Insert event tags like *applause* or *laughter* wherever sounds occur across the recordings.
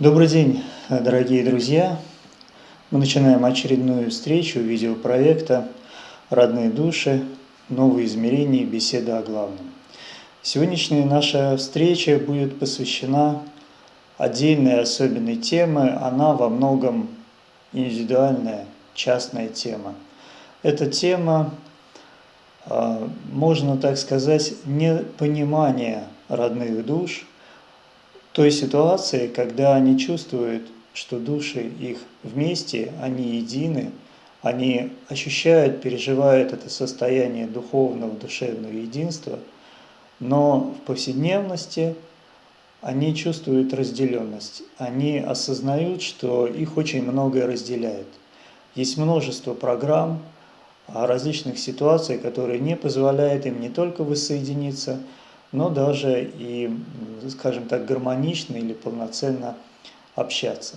Добрый день, дорогие друзья! Мы начинаем очередную встречу видеопроекта «Родные души. Новые измерения. Беседа о главном». Сегодняшняя наша встреча будет посвящена отдельной особенной теме. Она во многом индивидуальная, частная тема. Эта тема, а, можно так сказать, непонимания родных душ – той ситуации, когда они чувствуют, что души их вместе, они едины, они ощущают, переживают это состояние духовного, душевного единства, но в повседневности они чувствуют разделенность, они осознают, что их очень многое разделяет. Есть множество программ, различных ситуаций, которые не позволяют им не только воссоединиться, но даже и, скажем так, гармонично или полноценно общаться.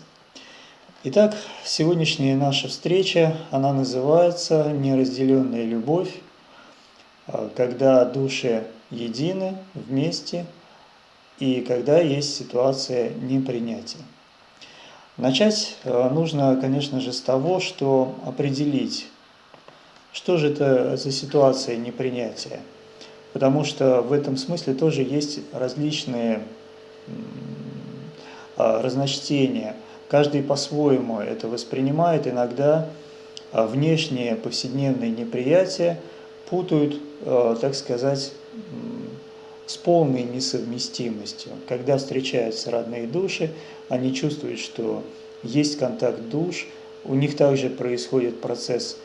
Итак, сегодняшняя наша встреча, она называется «Неразделенная любовь», а, когда души едины, вместе, и когда есть ситуация непринятия. Начать а, нужно, конечно же, с того, что определить, что же это за ситуация непринятия – потому что в этом смысле тоже есть различные а, разночтения. Каждый по-своему это воспринимает, иногда а, внешние повседневные неприятия путают, а, так сказать, с полной несовместимостью. Когда встречаются родные души, они чувствуют, что есть контакт душ, у них также происходит процесс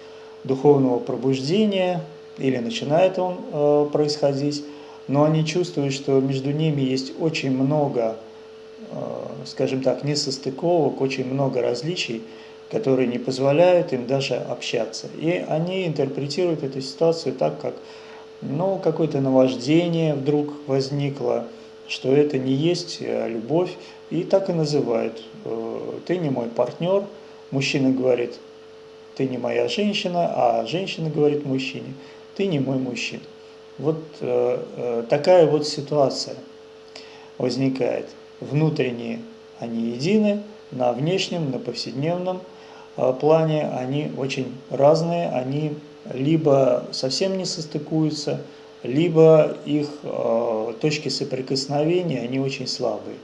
духовного пробуждения, или начинает он э, происходить, но они чувствуют, что между ними есть очень много, э, скажем так, несостыковок, очень много различий, которые не позволяют им даже общаться. И они интерпретируют эту ситуацию так, как ну, какое-то наваждение вдруг возникло, что это не есть э, любовь, и так и называют. Э, ты не мой партнер, мужчина говорит, ты не моя женщина, а женщина говорит мужчине, ты не мой мужчина. Вот э, э, такая вот ситуация возникает. Внутренние они едины, на внешнем, на повседневном э, плане они очень разные, они либо совсем не состыкуются, либо их э, точки соприкосновения, они очень слабые,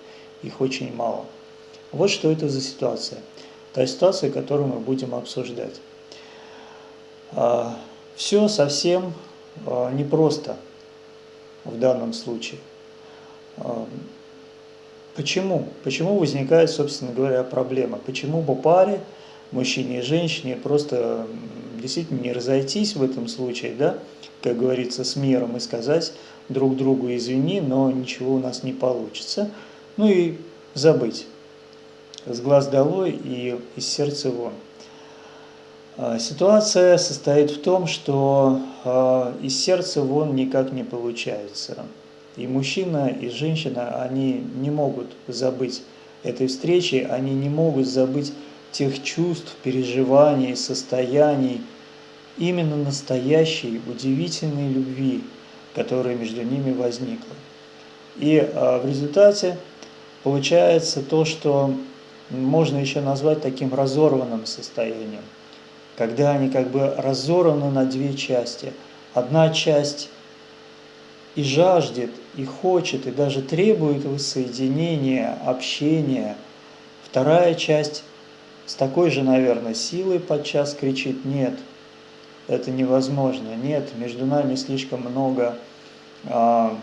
их очень мало. Вот что это за ситуация. Та ситуация, которую мы будем обсуждать. Все совсем а, непросто в данном случае. А, почему? Почему возникает, собственно говоря, проблема? Почему бы паре, мужчине и женщине, просто действительно не разойтись в этом случае, да, как говорится, с миром и сказать друг другу извини, но ничего у нас не получится, ну и забыть с глаз долой и из сердца вон. А, ситуация состоит в том, что а, из сердца вон никак не получается. И мужчина, и женщина, они не могут забыть этой встречи, они не могут забыть тех чувств, переживаний, состояний, именно настоящей, удивительной любви, которая между ними возникла. И а, в результате получается то, что можно еще назвать таким разорванным состоянием – когда они как бы разорваны на две части. Одна часть и жаждет, и хочет, и даже требует воссоединения, общения. Вторая часть с такой же, наверное, силой подчас кричит «нет, это невозможно, нет, между нами слишком много, а,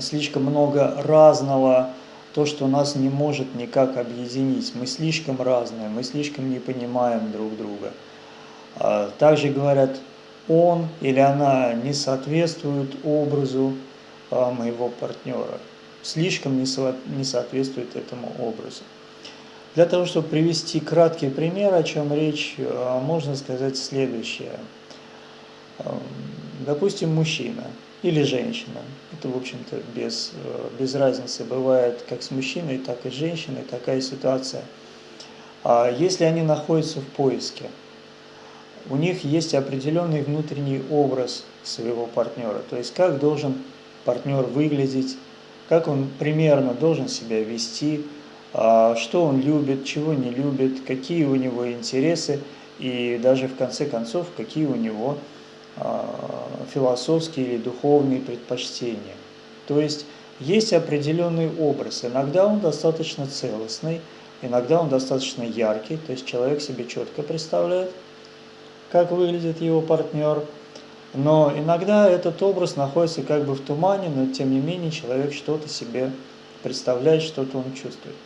слишком много разного, то, что нас не может никак объединить. Мы слишком разные, мы слишком не понимаем друг друга. А также говорят, он или она не соответствует образу а, моего партнера, слишком не соответствует этому образу. Для того, чтобы привести краткий пример, о чем речь, а, можно сказать следующее. Допустим, мужчина – или женщина. Это, в общем-то, без, э, без разницы. Бывает как с мужчиной, так и с женщиной такая ситуация. А если они находятся в поиске, у них есть определенный внутренний образ своего партнера. То есть, как должен партнер выглядеть, как он примерно должен себя вести, а, что он любит, чего не любит, какие у него интересы и даже в конце концов, какие у него а, философские или духовные предпочтения. То есть есть определенный образ. Иногда он достаточно целостный, иногда он достаточно яркий, то есть человек себе четко представляет, как выглядит его партнер. Но иногда этот образ находится как бы в тумане, но тем не менее человек что-то себе представляет, что-то он чувствует.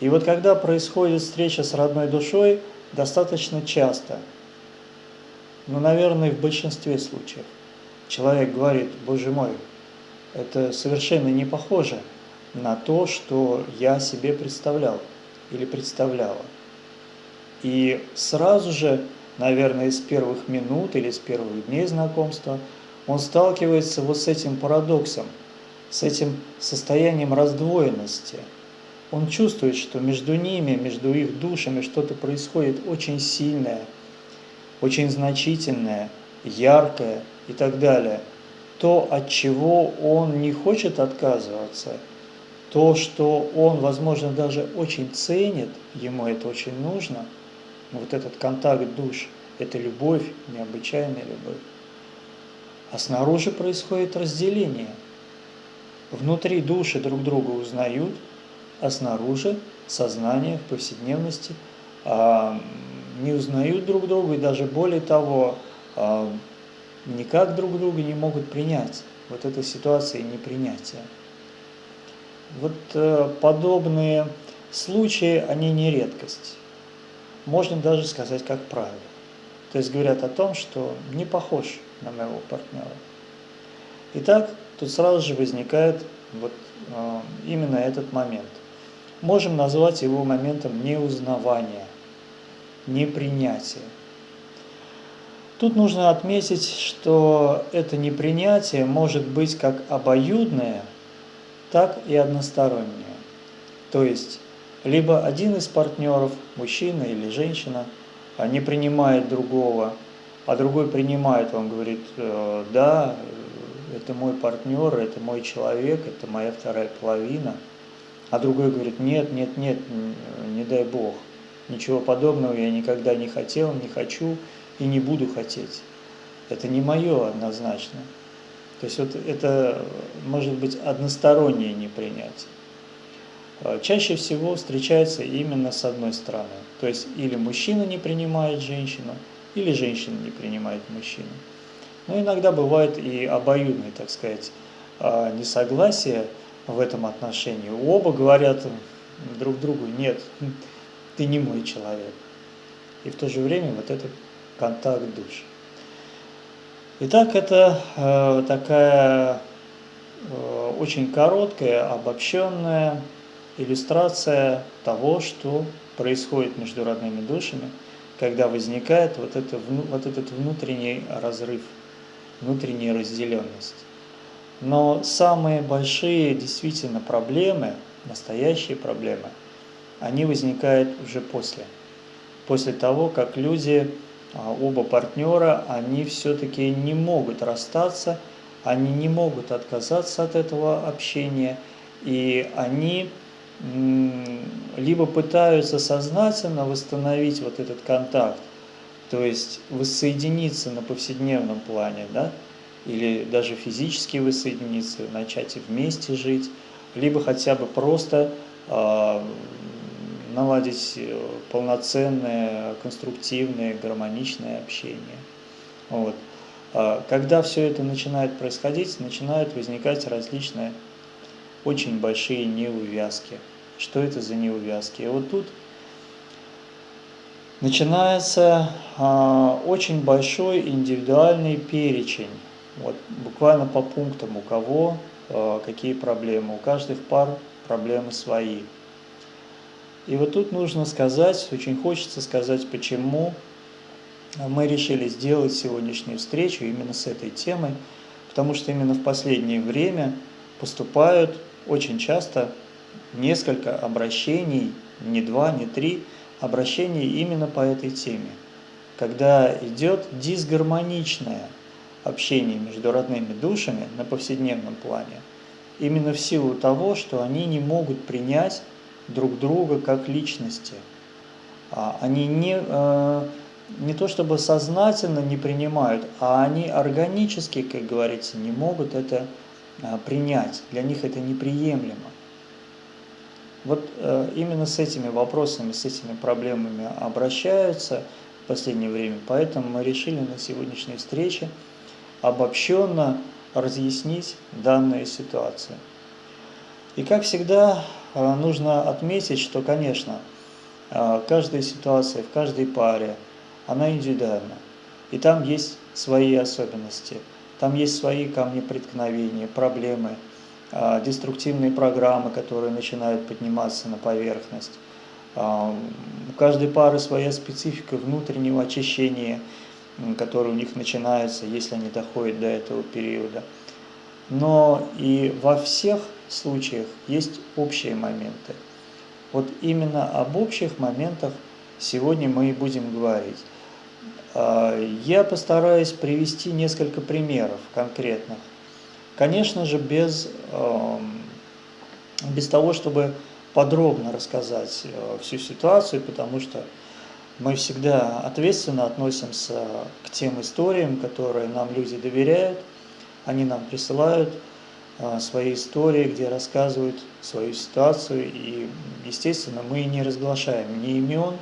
И вот когда происходит встреча с родной душой, достаточно часто, ну, наверное, в большинстве случаев, человек говорит, Боже мой, это совершенно не похоже на то, что я себе представлял или представляла. И сразу же, наверное, с первых минут или с первых дней знакомства он сталкивается вот с этим парадоксом, с этим состоянием раздвоенности. Он чувствует, что между ними, между их душами что-то происходит очень сильное, очень значительное, яркое и так далее – то, от чего он не хочет отказываться, то, что он, возможно, даже очень ценит, ему это очень нужно, вот этот контакт душ, это любовь, необычайная любовь. А снаружи происходит разделение. Внутри души друг друга узнают, а снаружи сознание в повседневности а, не узнают друг друга, и даже более того, а, никак друг друга не могут принять. Вот эта ситуация непринятия. Вот э, подобные случаи, они не редкость. Можно даже сказать как правило. То есть говорят о том, что не похож на моего партнера. Итак, тут сразу же возникает вот э, именно этот момент. Можем назвать его моментом неузнавания, непринятия. Тут нужно отметить, что это непринятие может быть как обоюдное, так и одностороннее. То есть, либо один из партнеров, мужчина или женщина, не принимает другого, а другой принимает, он говорит, «Э, да, это мой партнер, это мой человек, это моя вторая половина, а другой говорит, нет, нет, нет, не дай Бог, ничего подобного я никогда не хотел, не хочу, и не буду хотеть. Это не мое однозначно. То есть вот это может быть одностороннее непринятие. А, чаще всего встречается именно с одной стороны. То есть или мужчина не принимает женщину, или женщина не принимает мужчину. Но иногда бывает и обоюдное, так сказать, а, несогласие в этом отношении. Оба говорят друг другу, нет, ты не мой человек. И в то же время вот этот контакт душ. Итак, это э, такая э, очень короткая, обобщенная иллюстрация того, что происходит между родными душами, когда возникает вот, это, вот этот внутренний разрыв, внутренняя разделенность. Но самые большие действительно проблемы, настоящие проблемы, они возникают уже после. После того, как люди а, оба партнера, они все-таки не могут расстаться, они не могут отказаться от этого общения, и они либо пытаются сознательно восстановить вот этот контакт, то есть воссоединиться на повседневном плане, да, или даже физически воссоединиться, начать вместе жить, либо хотя бы просто а, наладить э, полноценное, конструктивное, гармоничное общение. Вот. А когда все это начинает происходить, начинают возникать различные очень большие неувязки. Что это за неувязки? И вот тут начинается а, очень большой индивидуальный перечень. Вот, буквально по пунктам, у кого а, какие проблемы. У каждых пар проблемы свои. И вот тут нужно сказать, очень хочется сказать, почему мы решили сделать сегодняшнюю встречу именно с этой темой, потому что именно в последнее время поступают очень часто несколько обращений, не два, не три, обращений именно по этой теме, когда идет дисгармоничное общение между родными душами на повседневном плане, именно в силу того, что они не могут принять друг друга как личности. А, они не, э, не то чтобы сознательно не принимают, а они органически, как говорится, не могут это э, принять. Для них это неприемлемо. Вот э, именно с этими вопросами, с этими проблемами обращаются в последнее время. Поэтому мы решили на сегодняшней встрече обобщенно разъяснить данную ситуацию. И как всегда нужно отметить, что, конечно, а, каждая ситуация в каждой паре, она индивидуальна. И там есть свои особенности, там есть свои камни преткновения, проблемы, а, деструктивные программы, которые начинают подниматься на поверхность. У каждой пары своя специфика внутреннего очищения, которое у них начинается, если они доходят до этого периода. Но и во всех случаях есть общие моменты – вот именно об общих моментах сегодня мы и будем говорить. А, я постараюсь привести несколько примеров конкретных. Конечно же, без, без того, чтобы подробно рассказать э, всю ситуацию, потому что мы всегда ответственно относимся к тем историям, которые нам люди доверяют, они нам присылают, а, свои истории, где рассказывают свою ситуацию. И, естественно, мы не разглашаем ни имен,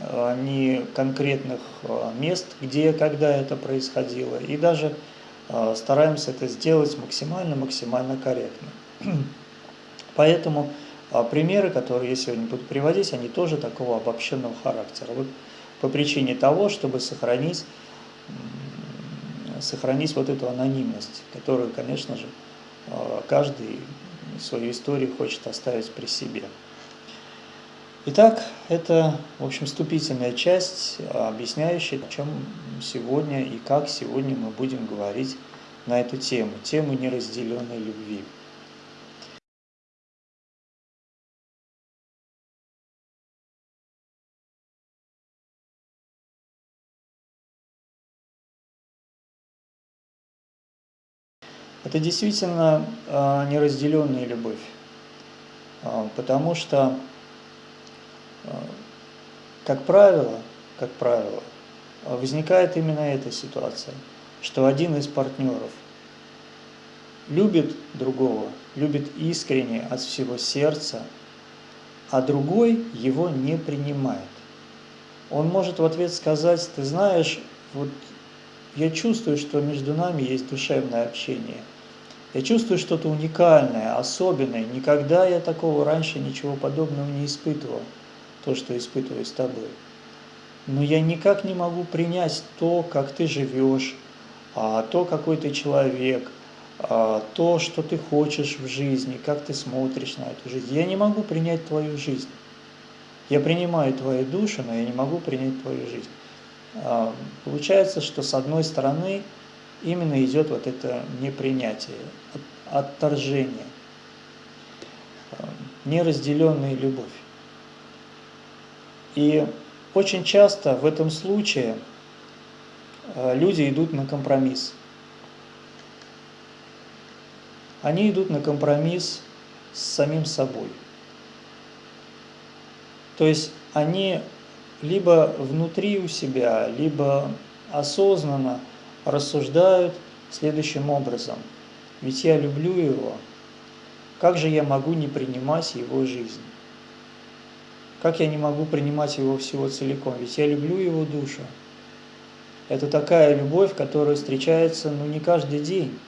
а, ни конкретных а, мест, где, когда это происходило. И даже стараемся это сделать максимально-максимально корректно. *clears throat* Поэтому примеры, которые я сегодня буду приводить, они тоже такого обобщенного характера. Вот по причине того, чтобы сохранить, сохранить вот эту анонимность, которую, конечно же, каждый свою историю хочет оставить при себе. Итак, это, в общем, вступительная часть, объясняющая, о чем сегодня и как сегодня мы будем говорить на эту тему, тему неразделенной любви. Это действительно а, неразделенная любовь, а, потому что, а, как правило, как правило, возникает именно эта ситуация, что один из партнеров любит другого, любит искренне от всего сердца, а другой его не принимает. Он может в ответ сказать, ты знаешь, вот я чувствую, что между нами есть душевное общение – я чувствую что-то уникальное, особенное. Никогда я такого раньше ничего подобного не испытывал, то, что испытываю с тобой. Но я никак не могу принять то, как ты живешь, а, то, какой ты человек, а, то, что ты хочешь в жизни, как ты смотришь на эту жизнь. Я не могу принять твою жизнь. Я принимаю твою душу, но я не могу принять твою жизнь. А, получается, что с одной стороны именно идет вот это непринятие, отторжение, э, неразделенная любовь. И очень часто в этом случае э, люди идут на компромисс. Они идут на компромисс с самим собой. То есть они либо внутри у себя, либо осознанно – рассуждают следующим образом. Ведь я люблю его, как же я могу не принимать его жизнь? Как я не могу принимать его всего целиком? Ведь я люблю его душу. Это такая любовь, которая встречается ну, не каждый день.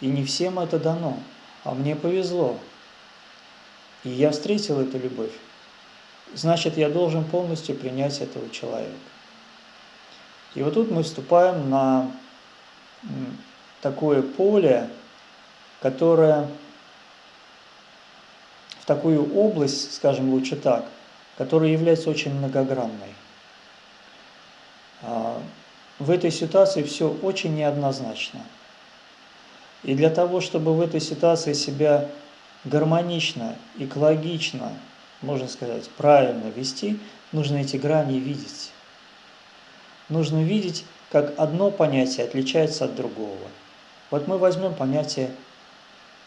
И не всем это дано. А мне повезло. И я встретил эту любовь. Значит, я должен полностью принять этого человека. И вот тут мы вступаем на такое поле, которое в такую область, скажем лучше так, которая является очень многогранной. А, в этой ситуации все очень неоднозначно. И для того, чтобы в этой ситуации себя гармонично, экологично, можно сказать, правильно вести, нужно эти грани видеть. Нужно видеть как одно понятие отличается от другого. Вот мы возьмем понятие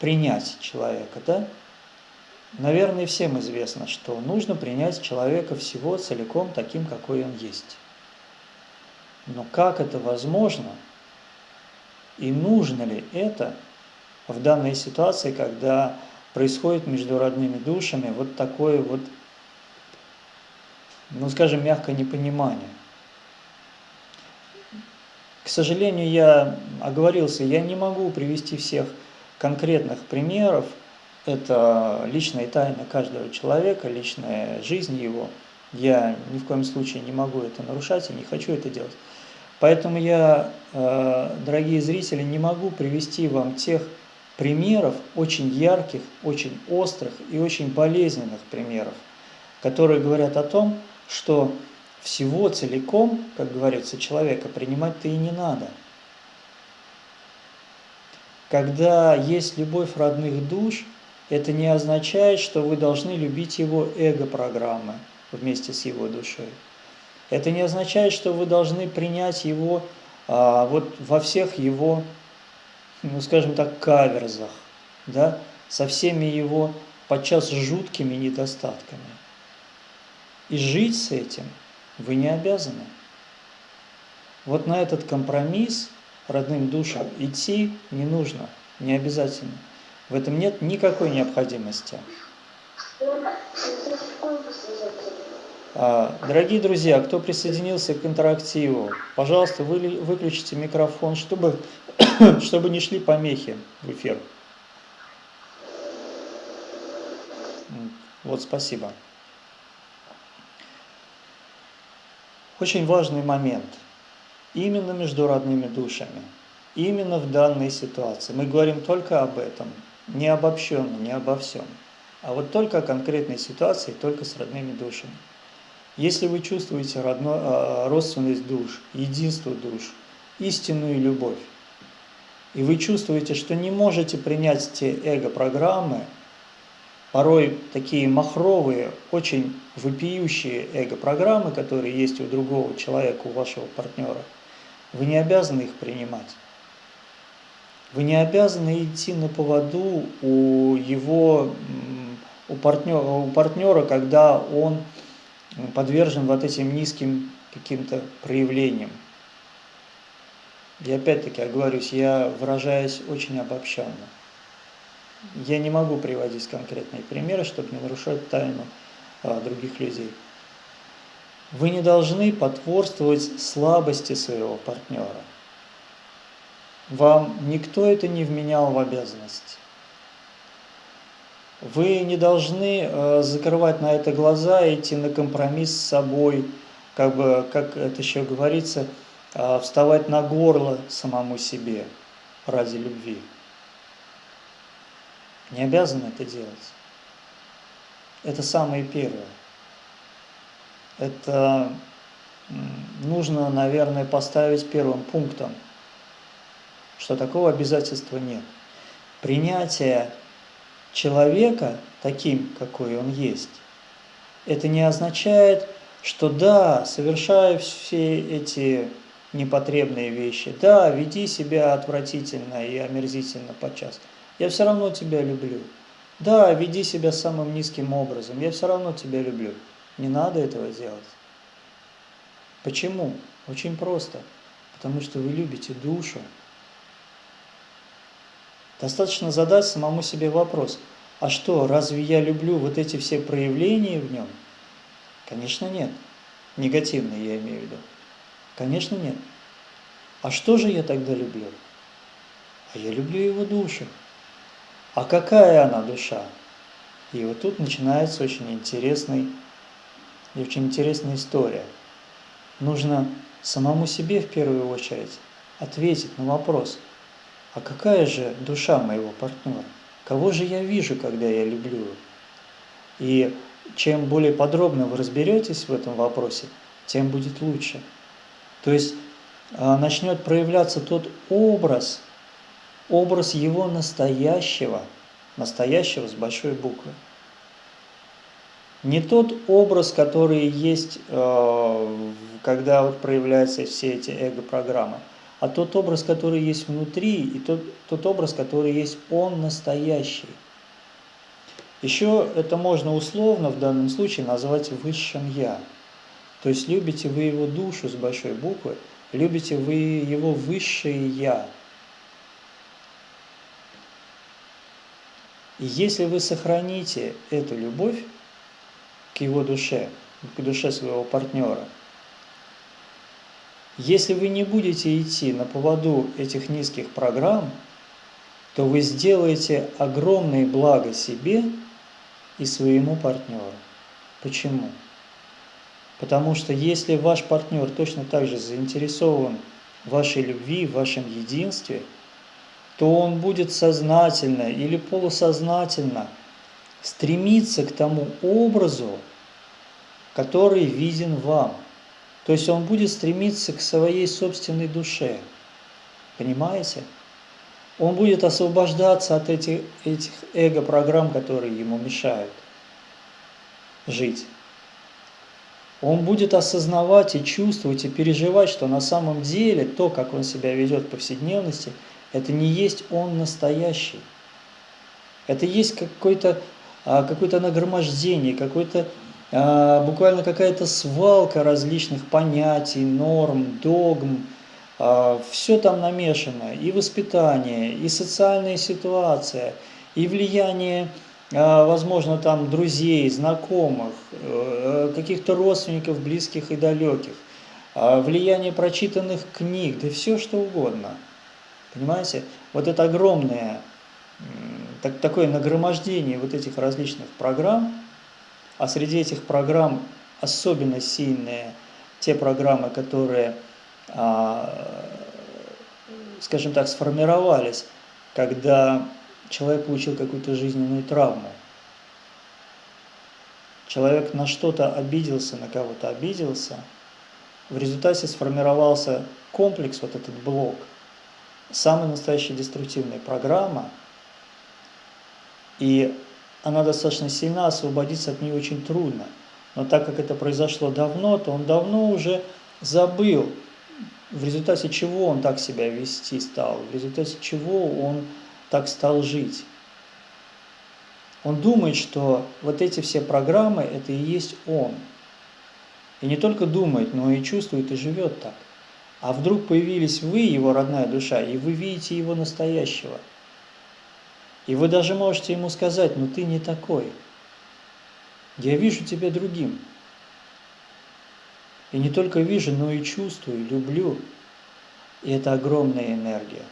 принять человека, да? Наверное, всем известно, что нужно принять человека всего целиком таким, какой он есть. Но как это возможно и нужно ли это в данной ситуации, когда происходит между родными душами вот такое вот, ну скажем мягко, непонимание. К сожалению, я оговорился, я не могу привести всех конкретных примеров, это личная тайна каждого человека, личная жизнь его. Я ни в коем случае не могу это нарушать и не хочу это делать. Поэтому я, э, дорогие зрители, не могу привести вам тех примеров, очень ярких, очень острых и очень болезненных примеров, которые говорят о том, что всего целиком, как говорится, человека принимать-то и не надо. Когда есть любовь родных душ – это не означает, что вы должны любить его эго-программы вместе с его душой. Это не означает, что вы должны принять его а, вот во всех его, ну скажем так, каверзах, да, со всеми его подчас жуткими недостатками. И жить с этим вы не обязаны. Вот на этот компромисс родным душам идти не нужно, не обязательно. В этом нет никакой необходимости. А, дорогие друзья, кто присоединился к интерактиву, пожалуйста, вы, выключите микрофон, чтобы, *coughs* чтобы не шли помехи в эфир. Вот, спасибо. Очень важный момент. Именно между родными душами. Именно в данной ситуации. Мы говорим только об этом не обобщенно, не обо всем, а вот только о конкретной ситуации, только с родными душами. Если вы чувствуете родно, а, родственность душ, единство душ, истинную любовь, и вы чувствуете, что не можете принять те эго-программы, порой такие махровые, очень вопиющие эго-программы, которые есть у другого человека, у вашего партнера, вы не обязаны их принимать. Вы не обязаны идти на поводу у его, у партнера, у партнера когда он подвержен вот этим низким каким-то проявлениям. И опять-таки, оговорюсь, я выражаюсь очень обобщенно. Я не могу приводить конкретные примеры, чтобы не нарушать тайну а, других людей. Вы не должны потворствовать слабости своего партнера. Вам никто это не вменял в обязанность. Вы не должны э, закрывать на это глаза, идти на компромисс с собой, как бы, как это еще говорится, э, вставать на горло самому себе ради любви. Не обязаны это делать. Это самое первое. Это нужно, наверное, поставить первым пунктом – что такого обязательства нет. Принятие человека таким, какой он есть, это не означает, что да, совершаю все эти непотребные вещи, да, веди себя отвратительно и омерзительно подчас, я все равно тебя люблю. Да, веди себя самым низким образом, я все равно тебя люблю. Не надо этого делать. Почему? Очень просто. Потому что вы любите душу, Достаточно задать самому себе вопрос, а что, разве я люблю вот эти все проявления в нем? Конечно, нет. Негативные я имею в виду. Конечно, нет. А что же я тогда люблю? А я люблю его душу. А какая она душа? И вот тут начинается очень интересный очень интересная история. Нужно самому себе в первую очередь ответить на вопрос – а какая же душа моего партнера? Кого же я вижу, когда я люблю? И чем более подробно вы разберетесь в этом вопросе, тем будет лучше. То есть а, начнет проявляться тот образ, образ его настоящего, настоящего с большой буквы. Не тот образ, который есть, а, когда вот проявляются все эти эго-программы – а тот образ, который есть внутри, и тот, тот образ, который есть он настоящий. Еще это можно условно в данном случае назвать высшим «я». То есть любите вы его душу с большой буквы, любите вы его высшее «я». И если вы сохраните эту любовь к его душе, к душе своего партнера, если вы не будете идти на поводу этих низких программ, то вы сделаете огромное благо себе и своему партнеру. Почему? Потому что если ваш партнер точно так же заинтересован в вашей любви, в вашем единстве, то он будет сознательно или полусознательно стремиться к тому образу, который виден вам. То есть он будет стремиться к своей собственной душе. Понимаете? Он будет освобождаться от этих, этих эго-программ, которые ему мешают жить. Он будет осознавать и чувствовать и переживать, что на самом деле то, как он себя ведет в повседневности, это не есть он настоящий. Это есть какое-то а, какое нагромождение, какой-то а, буквально какая-то свалка различных понятий, норм, догм, а, все там намешано, и воспитание, и социальная ситуация, и влияние, возможно, там друзей, знакомых, э, каких-то родственников, близких и далеких, влияние прочитанных книг, да все что угодно. Понимаете? Вот это огромное так, такое нагромождение вот этих различных программ, а среди этих программ особенно сильные те программы, которые, а, скажем так, сформировались, когда человек получил какую-то жизненную травму. Человек на что-то обиделся, на кого-то обиделся, в результате сформировался комплекс, вот этот блок, самая настоящая деструктивная программа, и она достаточно сильна, освободиться от нее очень трудно. Но так как это произошло давно, то он давно уже забыл, в результате чего он так себя вести стал, в результате чего он так стал жить. Он думает, что вот эти все программы – это и есть он. И не только думает, но и чувствует и живет так. А вдруг появились вы, его родная душа, и вы видите его настоящего – и вы даже можете ему сказать, ну ты не такой. Я вижу тебя другим. И не только вижу, но и чувствую, люблю. И это огромная энергия.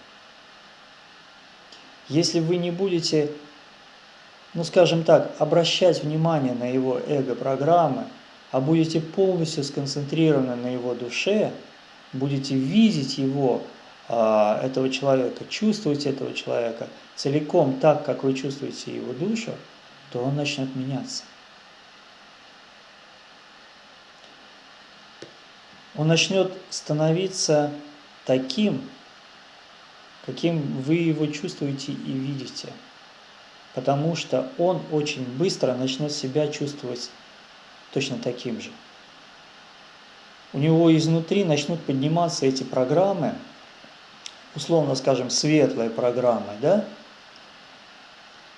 Если вы не будете, ну скажем так, обращать внимание на его эго-программы, а будете полностью сконцентрированы на его душе, будете видеть его а, этого человека, чувствовать этого человека целиком так, как вы чувствуете его душу, то он начнет меняться. Он начнет становиться таким, каким вы его чувствуете и видите. Потому что он очень быстро начнет себя чувствовать точно таким же. У него изнутри начнут подниматься эти программы, условно скажем, светлой программой, да,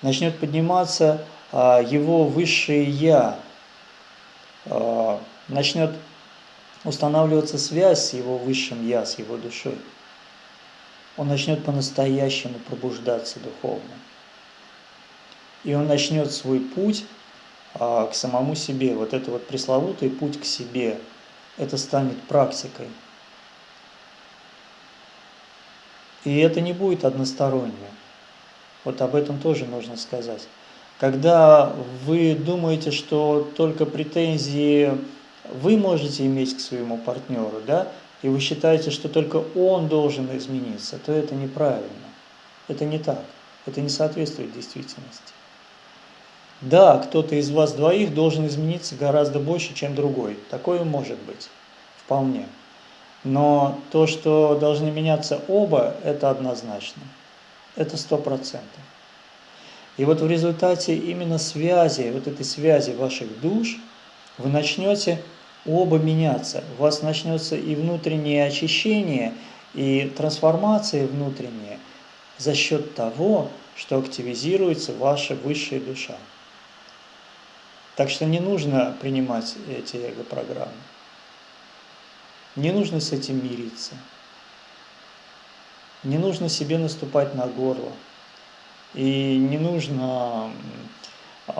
начнет подниматься а, его высшее «я», а, начнет устанавливаться связь с его высшим «я», с его душой. Он начнет по-настоящему пробуждаться духовно. И он начнет свой путь а, к самому себе. Вот это вот пресловутый путь к себе, это станет практикой – И это не будет одностороннее. Вот об этом тоже нужно сказать. Когда вы думаете, что только претензии вы можете иметь к своему партнеру, да, и вы считаете, что только он должен измениться, то это неправильно. Это не так. Это не соответствует действительности. Да, кто-то из вас двоих должен измениться гораздо больше, чем другой. Такое может быть. Вполне. Но то, что должны меняться оба, это однозначно. Это сто процентов. И вот в результате именно связи, вот этой связи ваших душ, вы начнете оба меняться. У вас начнется и внутреннее очищение, и трансформация внутренняя за счет того, что активизируется ваша высшая душа. Так что не нужно принимать эти эго-программы. Не нужно с этим мириться. Не нужно себе наступать на горло. И не нужно э,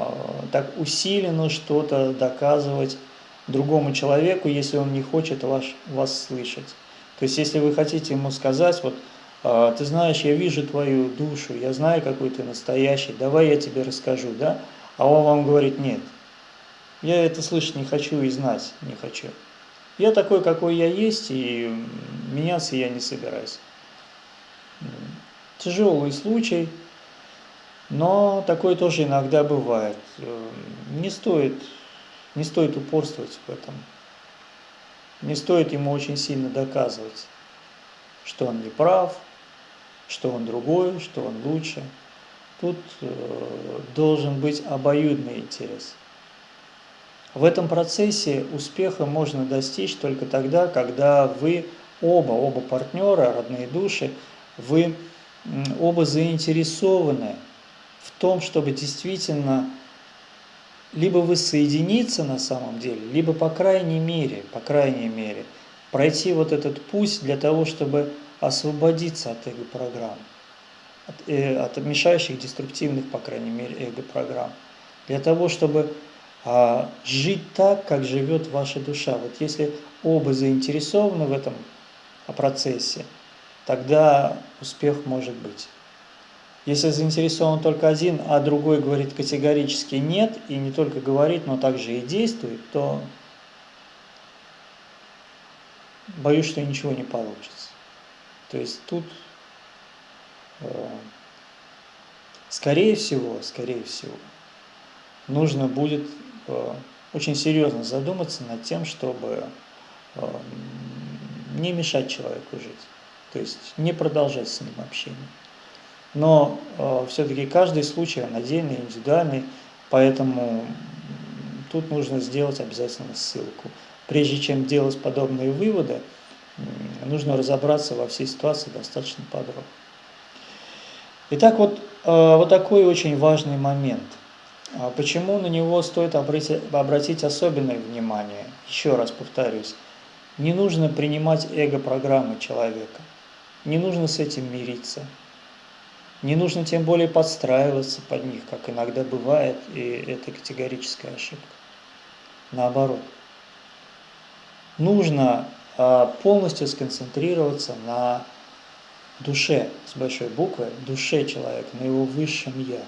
так усиленно что-то доказывать другому человеку, если он не хочет вас, вас слышать. То есть, если вы хотите ему сказать, вот, э, ты знаешь, я вижу твою душу, я знаю, какой ты настоящий, давай я тебе расскажу, да? А он вам говорит, нет, я это слышать не хочу и знать не хочу. Я такой, какой я есть, и меняться я не собираюсь. Тяжелый случай, но такое тоже иногда бывает. Не стоит, не стоит упорствовать в этом. Не стоит ему очень сильно доказывать, что он не прав, что он другой, что он лучше. Тут э, должен быть обоюдный интерес. В этом процессе успеха можно достичь только тогда, когда вы оба, оба партнера, родные души, вы оба заинтересованы в том, чтобы действительно либо вы соединиться на самом деле, либо по крайней мере, по крайней мере, пройти вот этот путь для того, чтобы освободиться от эго-программ, от, э, от мешающих, деструктивных, по крайней мере, эго-программ, для того, чтобы а жить так, как живет ваша душа. Вот если оба заинтересованы в этом процессе, тогда успех может быть. Если заинтересован только один, а другой говорит категорически нет, и не только говорит, но также и действует, то боюсь, что ничего не получится. То есть тут, э, скорее всего, скорее всего, нужно будет очень серьезно задуматься над тем, чтобы э, не мешать человеку жить, то есть не продолжать с ним общение. Но э, все-таки каждый случай отдельный, индивидуальный, поэтому тут нужно сделать обязательно ссылку. Прежде чем делать подобные выводы, нужно разобраться во всей ситуации достаточно подробно. Итак, вот, вот такой очень важный момент – почему на него стоит обратить особенное внимание? Еще раз повторюсь, не нужно принимать эго-программы человека, не нужно с этим мириться, не нужно тем более подстраиваться под них, как иногда бывает, и это категорическая ошибка. Наоборот. Нужно а, полностью сконцентрироваться на душе, с большой буквы, душе человека, на его высшем «я»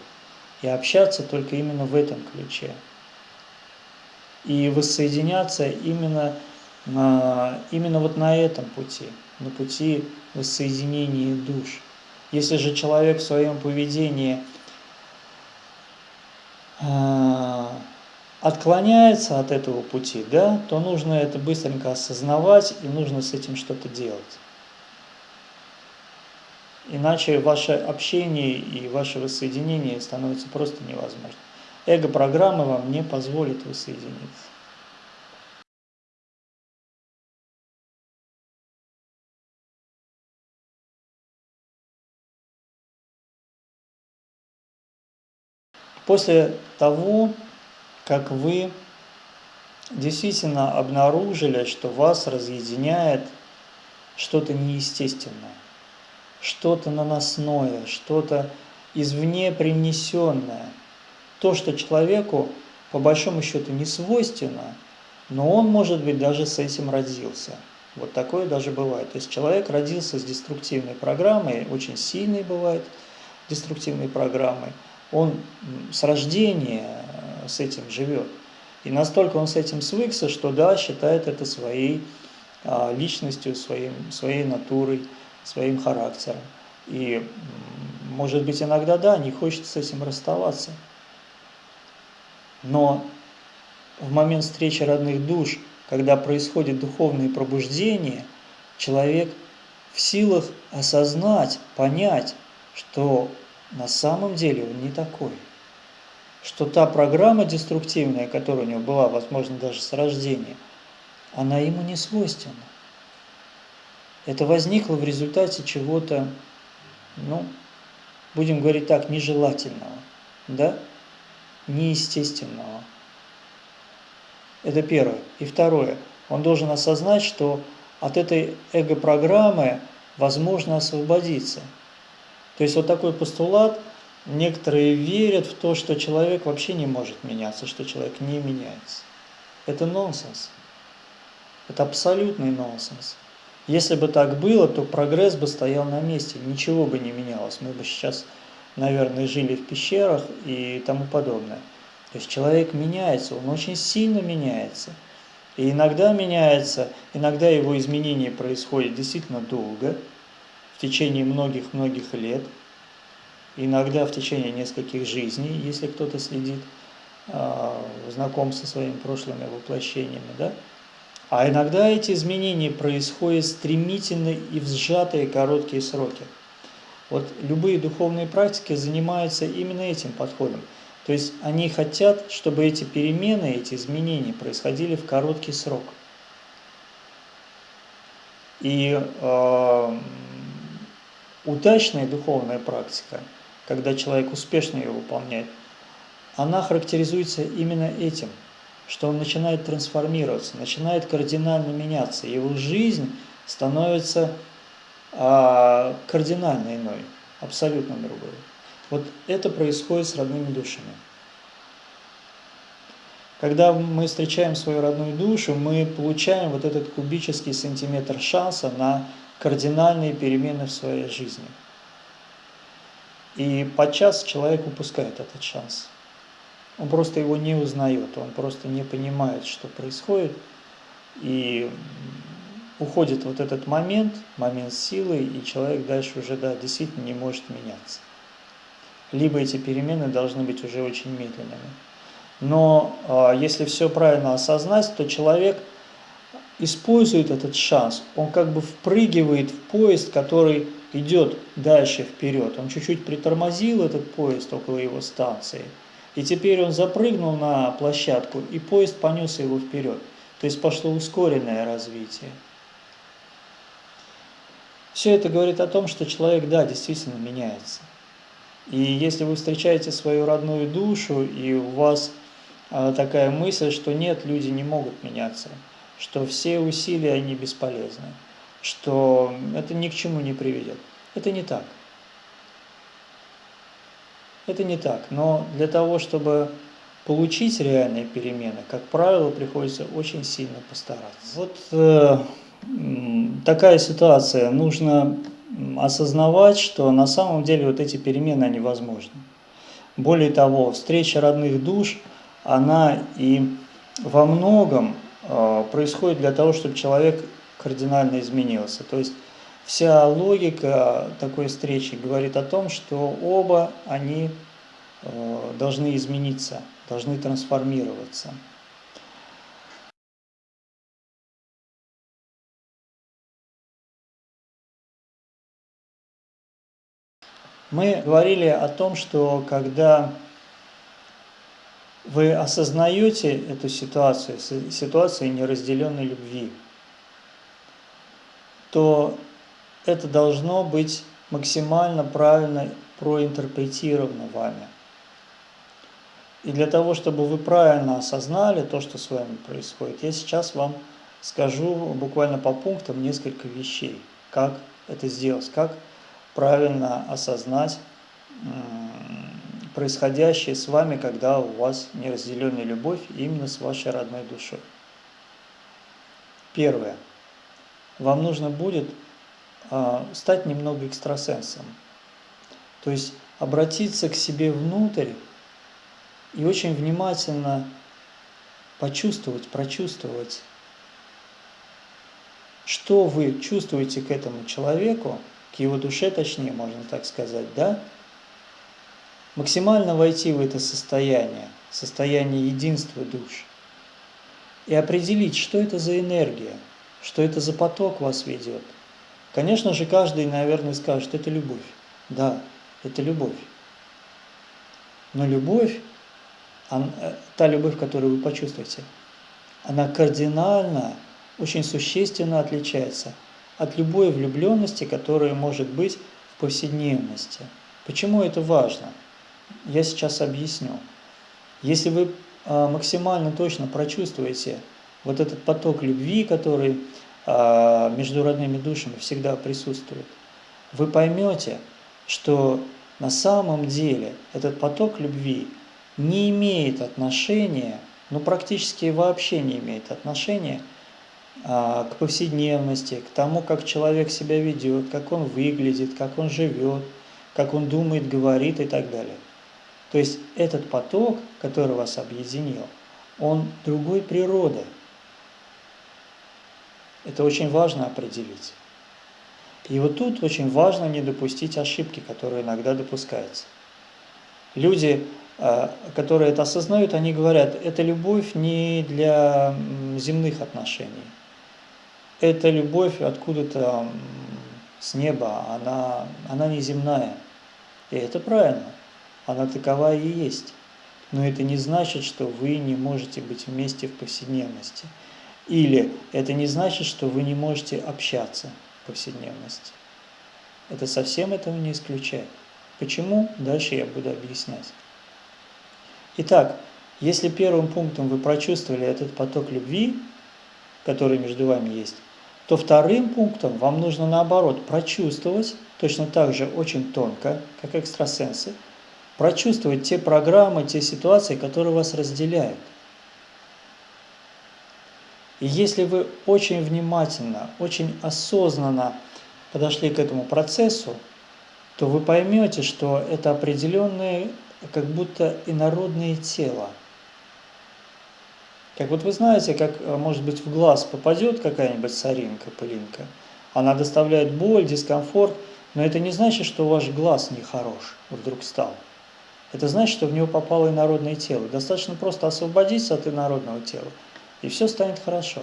и общаться только именно в этом ключе. И воссоединяться именно, именно вот на этом пути, на пути воссоединения душ. Если же человек в своем поведении а, отклоняется от этого пути, да, то нужно это быстренько осознавать и нужно с этим что-то делать. Иначе ваше общение и ваше воссоединение становится просто невозможным. Эго-программа вам не позволит воссоединиться. После того, как вы действительно обнаружили, что вас разъединяет что-то неестественное, что-то наносное, что-то извне принесенное. То, что человеку по большому счету не свойственно, но он, может быть, даже с этим родился. Вот такое даже бывает. То есть человек родился с деструктивной программой, очень сильной бывает деструктивной программой. Он с рождения э, с этим живет. И настолько он с этим свыкся, что да, считает это своей а, личностью, своим, своей натурой своим характером. И, может быть, иногда, да, не хочется с этим расставаться. Но в момент встречи родных душ, когда происходит духовное пробуждение, человек в силах осознать, понять, что на самом деле он не такой. Что та программа деструктивная, которая у него была, возможно, даже с рождения, она ему не свойственна. Это возникло в результате чего-то, ну, будем говорить так, нежелательного, да, неестественного. Это первое. И второе. Он должен осознать, что от этой эго-программы возможно освободиться. То есть вот такой постулат, некоторые верят в то, что человек вообще не может меняться, что человек не меняется. Это нонсенс. Это абсолютный нонсенс. Если бы так было, то прогресс бы стоял на месте, ничего бы не менялось. Мы бы сейчас, наверное, жили в пещерах и тому подобное. То есть человек меняется, он очень сильно меняется. И иногда меняется, иногда его изменения происходят действительно долго, в течение многих-многих лет, иногда в течение нескольких жизней, если кто-то следит, а, знаком со своими прошлыми воплощениями, да? А иногда эти изменения происходят стремительно и в сжатые короткие сроки. Вот любые духовные практики занимаются именно этим подходом. То есть они хотят, чтобы эти перемены, эти изменения происходили в короткий срок. И э, удачная духовная практика, когда человек успешно ее выполняет, она характеризуется именно этим – что он начинает трансформироваться, начинает кардинально меняться. Его жизнь становится а, кардинально иной, абсолютно другой. Вот это происходит с родными душами. Когда мы встречаем свою родную душу, мы получаем вот этот кубический сантиметр шанса на кардинальные перемены в своей жизни. И подчас человек упускает этот шанс. Он просто его не узнает, он просто не понимает, что происходит. И уходит вот этот момент, момент силы, и человек дальше уже, да, действительно не может меняться. Либо эти перемены должны быть уже очень медленными. Но э, если все правильно осознать, то человек использует этот шанс. Он как бы впрыгивает в поезд, который идет дальше вперед. Он чуть-чуть притормозил этот поезд около его станции – и теперь он запрыгнул на площадку, и поезд понес его вперед. То есть пошло ускоренное развитие. Все это говорит о том, что человек, да, действительно меняется. И если вы встречаете свою родную душу, и у вас а, такая мысль, что нет, люди не могут меняться, что все усилия, они бесполезны, что это ни к чему не приведет. Это не так. Это не так, но для того, чтобы получить реальные перемены, как правило, приходится очень сильно постараться. Вот э, такая ситуация. Нужно осознавать, что на самом деле вот эти перемены, они возможны. Более того, встреча родных душ, она и во многом э, происходит для того, чтобы человек кардинально изменился. То есть Вся логика такой встречи говорит о том, что оба они э, должны измениться, должны трансформироваться. Мы говорили о том, что когда вы осознаете эту ситуацию, ситуацию неразделенной любви, то это должно быть максимально правильно проинтерпретировано вами. И для того, чтобы вы правильно осознали то, что с вами происходит, я сейчас вам скажу буквально по пунктам несколько вещей, как это сделать, как правильно осознать происходящее с вами, когда у вас неразделенная любовь именно с вашей родной душой. Первое. Вам нужно будет стать немного экстрасенсом. То есть обратиться к себе внутрь и очень внимательно почувствовать, прочувствовать, что вы чувствуете к этому человеку, к его душе точнее, можно так сказать, да? Максимально войти в это состояние, состояние единства душ, и определить, что это за энергия, что это за поток вас ведет – Конечно же, каждый, наверное, скажет, это любовь. Да, это любовь. Но любовь, она, э, та любовь, которую вы почувствуете, она кардинально, очень существенно отличается от любой влюбленности, которая может быть в повседневности. Почему это важно? Я сейчас объясню. Если вы а, максимально точно прочувствуете вот этот поток любви, который между родными душами всегда присутствует, вы поймете, что на самом деле этот поток любви не имеет отношения, ну практически вообще не имеет отношения а, к повседневности, к тому, как человек себя ведет, как он выглядит, как он живет, как он думает, говорит и так далее. То есть этот поток, который вас объединил, он другой природы. Это очень важно определить. И вот тут очень важно не допустить ошибки, которые иногда допускаются. Люди, э, которые это осознают, они говорят, это любовь не для земных отношений. Это любовь откуда-то с неба, она, она не земная. И это правильно она такова и есть. Но это не значит, что вы не можете быть вместе в повседневности. Или это не значит, что вы не можете общаться в повседневности. Это совсем этого не исключает. Почему? Дальше я буду объяснять. Итак, если первым пунктом вы прочувствовали этот поток любви, который между вами есть, то вторым пунктом вам нужно наоборот прочувствовать, точно так же очень тонко, как экстрасенсы, прочувствовать те программы, те ситуации, которые вас разделяют. И если вы очень внимательно, очень осознанно подошли к этому процессу, то вы поймете, что это определенные, как будто инородные тела. Как вот вы знаете, как, э, может быть, в глаз попадет какая-нибудь соринка, пылинка, она доставляет боль, дискомфорт, но это не значит, что ваш глаз нехорош вдруг стал это значит, что в него попало инородное тело. Достаточно просто освободиться от инородного тела, и все станет хорошо.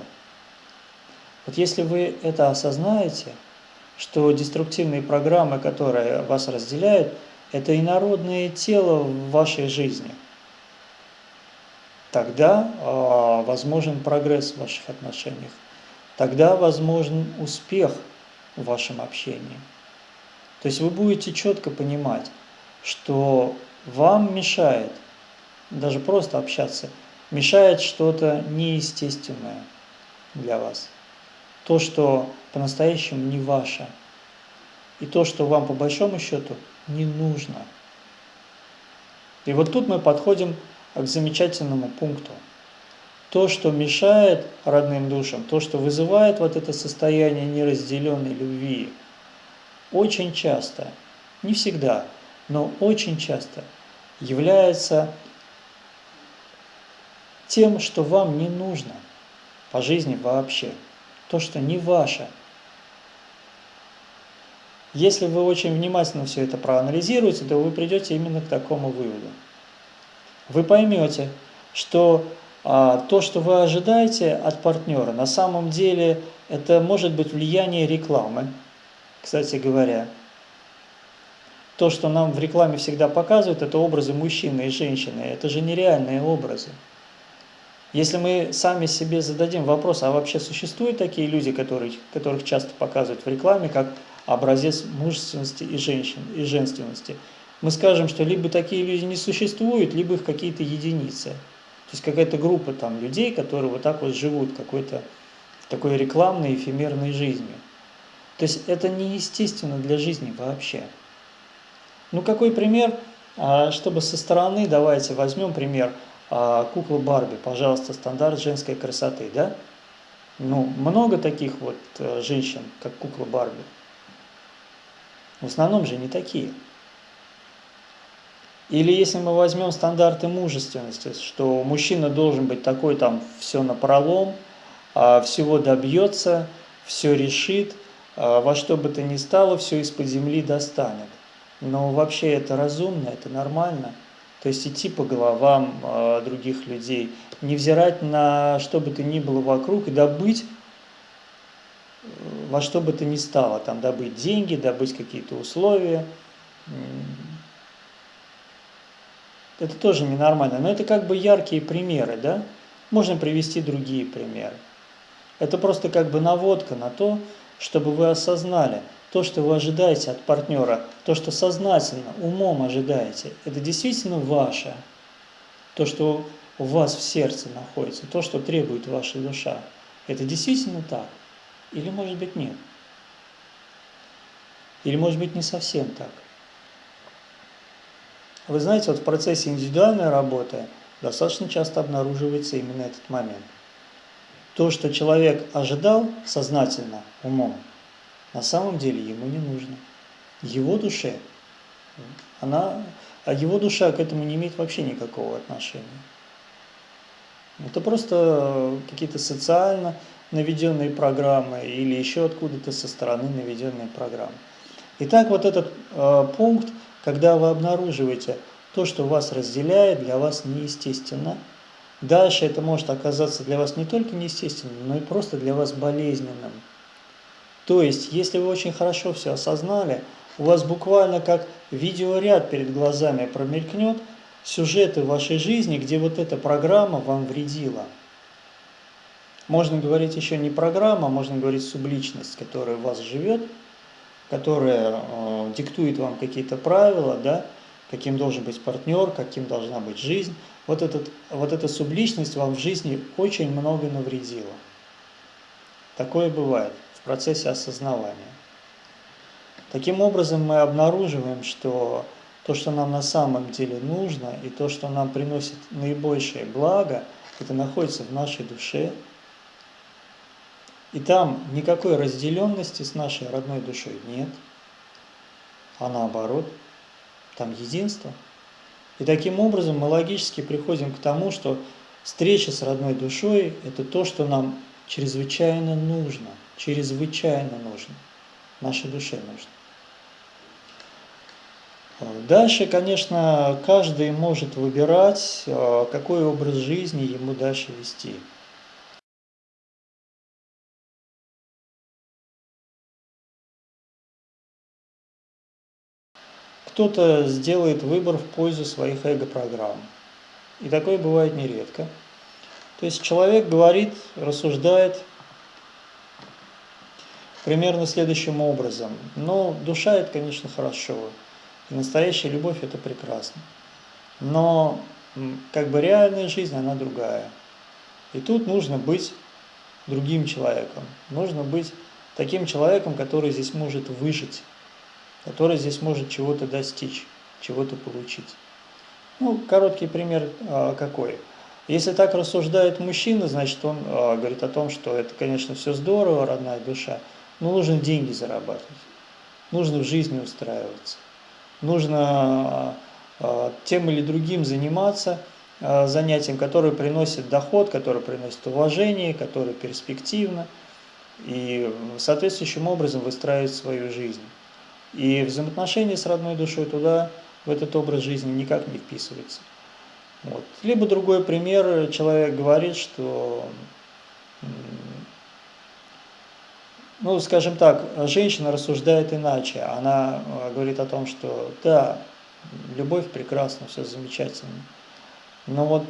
Вот если вы это осознаете, что деструктивные программы, которые вас разделяют, это инородное тело в вашей жизни, тогда э, возможен прогресс в ваших отношениях, тогда возможен успех в вашем общении. То есть вы будете четко понимать, что вам мешает, даже просто общаться, мешает что-то неестественное для вас. То, что по-настоящему не ваше. И то, что вам по большому счету не нужно. И вот тут мы подходим к замечательному пункту. То, что мешает родным душам, то, что вызывает вот это состояние неразделенной любви, очень часто, не всегда, но очень часто является тем, что вам не нужно по жизни вообще, то, что не ваше. Если вы очень внимательно все это проанализируете, то вы придете именно к такому выводу. Вы поймете, что а, то, что вы ожидаете от партнера, на самом деле это может быть влияние рекламы, кстати говоря, то, что нам в рекламе всегда показывают, это образы мужчины и женщины. Это же нереальные образы. Если мы сами себе зададим вопрос, а вообще существуют такие люди, которых, которых часто показывают в рекламе, как образец мужественности и, женщин, и женственности, мы скажем, что либо такие люди не существуют, либо их какие-то единицы. То есть какая-то группа там людей, которые вот так вот живут какой-то такой рекламной, эфемерной жизнью. То есть это неестественно для жизни вообще. Ну какой пример, а, чтобы со стороны, давайте возьмем пример а, куклы Барби, пожалуйста, стандарт женской красоты, да? Ну, много таких вот э, женщин, как кукла Барби. В основном же не такие. Или если мы возьмем стандарты мужественности, что мужчина должен быть такой, там, все напролом, а, всего добьется, все решит, во что бы то ни стало, все из-под земли достанет но вообще это разумно, это нормально. То есть идти по головам э, других людей, не взирать на что бы то ни было вокруг и добыть э, во что бы то ни стало, там добыть деньги, добыть какие-то условия. Это тоже ненормально, но это как бы яркие примеры, да? Можно привести другие примеры. Это просто как бы наводка на то, чтобы вы осознали – то, что вы ожидаете от партнера, то, что сознательно, умом ожидаете, это действительно ваше. То, что у вас в сердце находится, то, что требует ваша душа, это действительно так? Или может быть нет? Или может быть не совсем так? Вы знаете, вот в процессе индивидуальной работы достаточно часто обнаруживается именно этот момент. То, что человек ожидал сознательно, умом, на самом деле ему не нужно. Его душе, она, а его душа к этому не имеет вообще никакого отношения. Это просто какие-то социально наведенные программы или еще откуда-то со стороны наведенные программы. Итак, вот этот э, пункт, когда вы обнаруживаете то, что вас разделяет, для вас неестественно, дальше это может оказаться для вас не только неестественным, но и просто для вас болезненным. То есть, если вы очень хорошо все осознали, у вас буквально как видеоряд перед глазами промелькнет сюжеты вашей жизни, где вот эта программа вам вредила. Можно говорить еще не программа, можно говорить субличность, которая в вас живет, которая э, диктует вам какие-то правила, да, каким должен быть партнер, каким должна быть жизнь. Вот, этот, вот эта субличность вам в жизни очень много навредила. Такое бывает в процессе осознавания. Таким образом мы обнаруживаем, что то, что нам на самом деле нужно, и то, что нам приносит наибольшее благо, это находится в нашей душе. И там никакой разделенности с нашей родной душой нет, а наоборот, там единство. И таким образом мы логически приходим к тому, что встреча с родной душой – это то, что нам чрезвычайно нужно, чрезвычайно нужно, нашей душе нужно. Дальше, конечно, каждый может выбирать, э, какой образ жизни ему дальше вести. Кто-то сделает выбор в пользу своих эго-программ. И такое бывает нередко. То есть человек говорит, рассуждает примерно следующим образом. Но душа это, конечно, хорошо. И настоящая любовь – это прекрасно. Но как бы реальная жизнь, она другая. И тут нужно быть другим человеком. Нужно быть таким человеком, который здесь может выжить, который здесь может чего-то достичь, чего-то получить. Ну, короткий пример а, какой. Если так рассуждает мужчина, значит, он а, говорит о том, что это, конечно, все здорово, родная душа, но нужно деньги зарабатывать, нужно в жизни устраиваться нужно э, тем или другим заниматься, занятием, которое приносит доход, которое приносит уважение, которое перспективно, и соответствующим образом выстраивать свою жизнь. И взаимоотношения с родной душой туда, в этот образ жизни никак не вписывается. Вот. Либо другой пример, человек говорит, что ну, скажем так, женщина рассуждает иначе. Она э, говорит о том, что да, любовь прекрасна, все замечательно. Но вот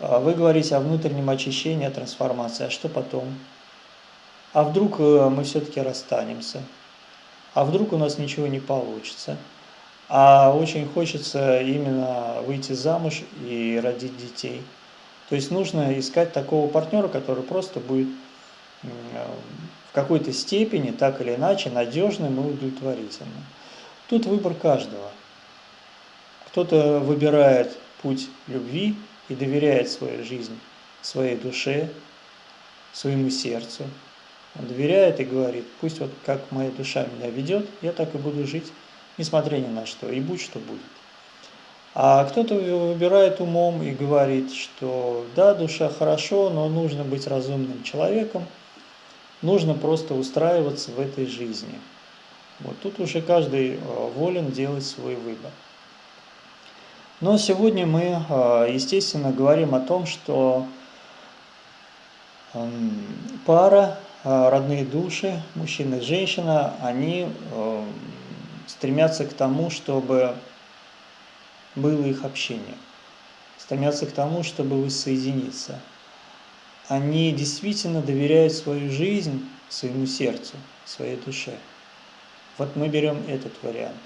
э, вы говорите о внутреннем очищении, о трансформации. А что потом? А вдруг э, мы все-таки расстанемся? А вдруг у нас ничего не получится? А очень хочется именно выйти замуж и родить детей. То есть нужно искать такого партнера, который просто будет в какой-то степени, так или иначе, надежным и удовлетворительным. Тут выбор каждого. Кто-то выбирает путь любви и доверяет свою жизнь своей душе, своему сердцу. Доверяет и говорит, пусть вот как моя душа меня ведет, я так и буду жить, несмотря ни на что, и будь что будет. А кто-то выбирает умом и говорит, что да, душа хорошо, но нужно быть разумным человеком – Нужно просто устраиваться в этой жизни. Вот тут уже каждый э, волен делать свой выбор. Но сегодня мы, э, естественно, говорим о том, что эм, пара, родные души, мужчина и женщина, они стремятся к тому, чтобы было их общение, стремятся к тому, чтобы воссоединиться – они действительно доверяют свою жизнь своему сердцу, своей душе. Вот мы берем этот вариант.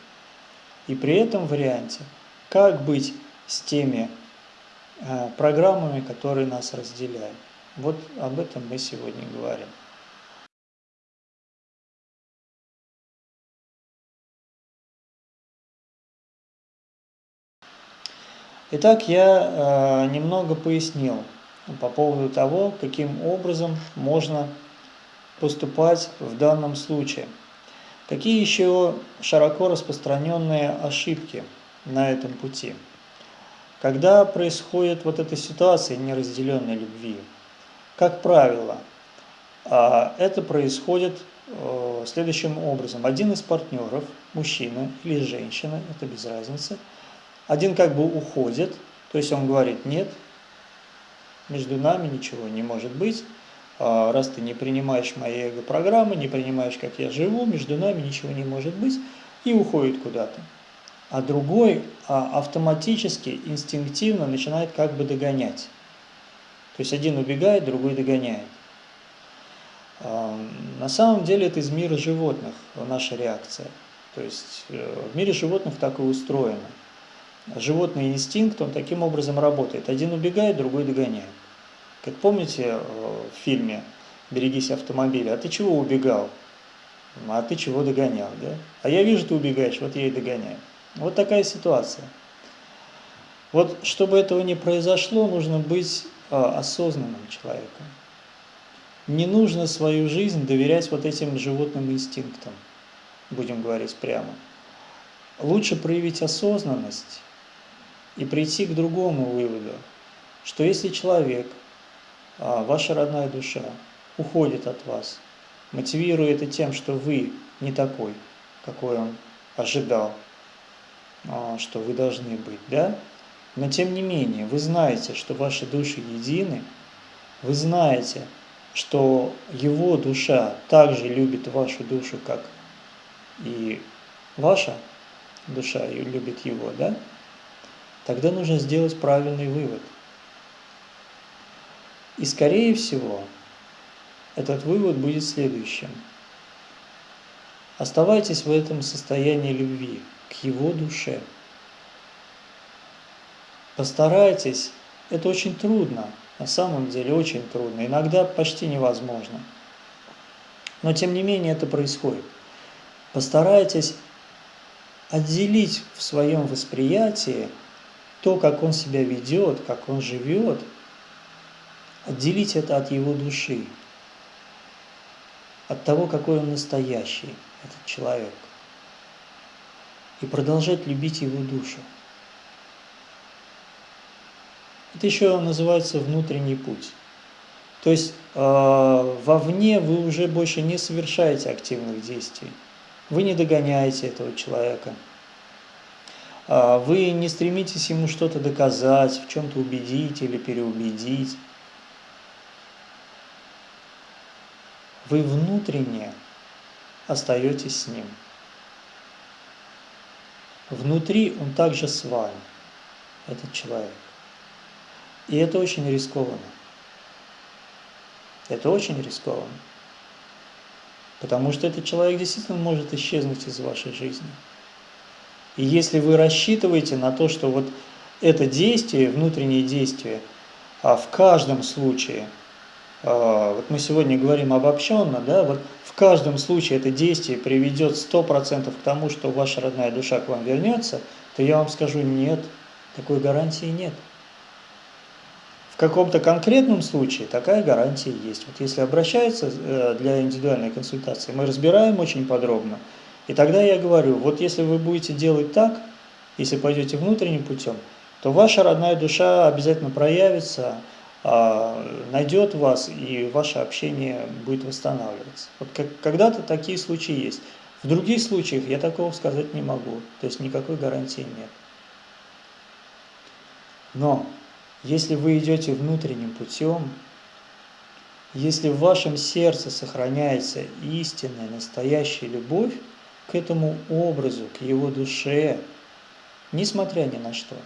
И при этом варианте, как быть с теми э, программами, которые нас разделяют. Вот об этом мы сегодня говорим. Итак, я э, немного пояснил по поводу того, каким образом можно поступать в данном случае. Какие еще широко распространенные ошибки на этом пути? Когда происходит вот эта ситуация неразделенной любви, как правило, э, это происходит э, следующим образом. Один из партнеров, мужчина или женщина, это без разницы – один как бы уходит, то есть он говорит, нет, между нами ничего не может быть, а, раз ты не принимаешь мои эго-программы, не принимаешь, как я живу, между нами ничего не может быть, и уходит куда-то. А другой а, автоматически, инстинктивно начинает как бы догонять. То есть один убегает, другой догоняет. А, на самом деле это из мира животных наша реакция. То есть э, в мире животных так и устроено животный инстинкт, он таким образом работает. Один убегает, другой догоняет. Как помните э, в фильме «Берегись автомобиля», а ты чего убегал? А ты чего догонял, да? А я вижу, ты убегаешь, вот я и догоняю. Вот такая ситуация. Вот чтобы этого не произошло, нужно быть э, осознанным человеком. Не нужно свою жизнь доверять вот этим животным инстинктам, будем говорить прямо. Лучше проявить осознанность и прийти к другому выводу, что если человек, а, ваша родная душа, уходит от вас, мотивируя это тем, что вы не такой, какой он ожидал, а, что вы должны быть, да? Но тем не менее, вы знаете, что ваши души едины, вы знаете, что его душа также любит вашу душу, как и ваша душа любит его, да? Тогда нужно сделать правильный вывод. И скорее всего, этот вывод будет следующим. Оставайтесь в этом состоянии любви к его душе. Постарайтесь, это очень трудно, на самом деле очень трудно, иногда почти невозможно. Но тем не менее это происходит. Постарайтесь отделить в своем восприятии то, как он себя ведет, как он живет, отделить это от его души, от того, какой он настоящий, этот человек, и продолжать любить его душу. Это еще называется внутренний путь. То есть э, вовне вы уже больше не совершаете активных действий. Вы не догоняете этого человека, вы не стремитесь ему что-то доказать, в чем-то убедить или переубедить. Вы внутренне остаетесь с ним. Внутри он также с вами, этот человек. И это очень рискованно. Это очень рискованно. Потому что этот человек действительно может исчезнуть из вашей жизни. И если вы рассчитываете на то, что вот это действие, внутреннее действие, а в каждом случае, а, вот мы сегодня говорим обобщенно, да, вот в каждом случае это действие приведет 100% к тому, что ваша родная душа к вам вернется, то я вам скажу, нет, такой гарантии нет. В каком-то конкретном случае такая гарантия есть. Вот если обращается э, для индивидуальной консультации, мы разбираем очень подробно, и тогда я говорю, вот если вы будете делать так, если пойдете внутренним путем, то ваша родная душа обязательно проявится, а, найдет вас, и ваше общение будет восстанавливаться. Вот когда-то такие случаи есть. В других случаях я такого сказать не могу, то есть никакой гарантии нет. Но если вы идете внутренним путем, если в вашем сердце сохраняется истинная, настоящая любовь, к этому образу, к его душе, несмотря ни на что,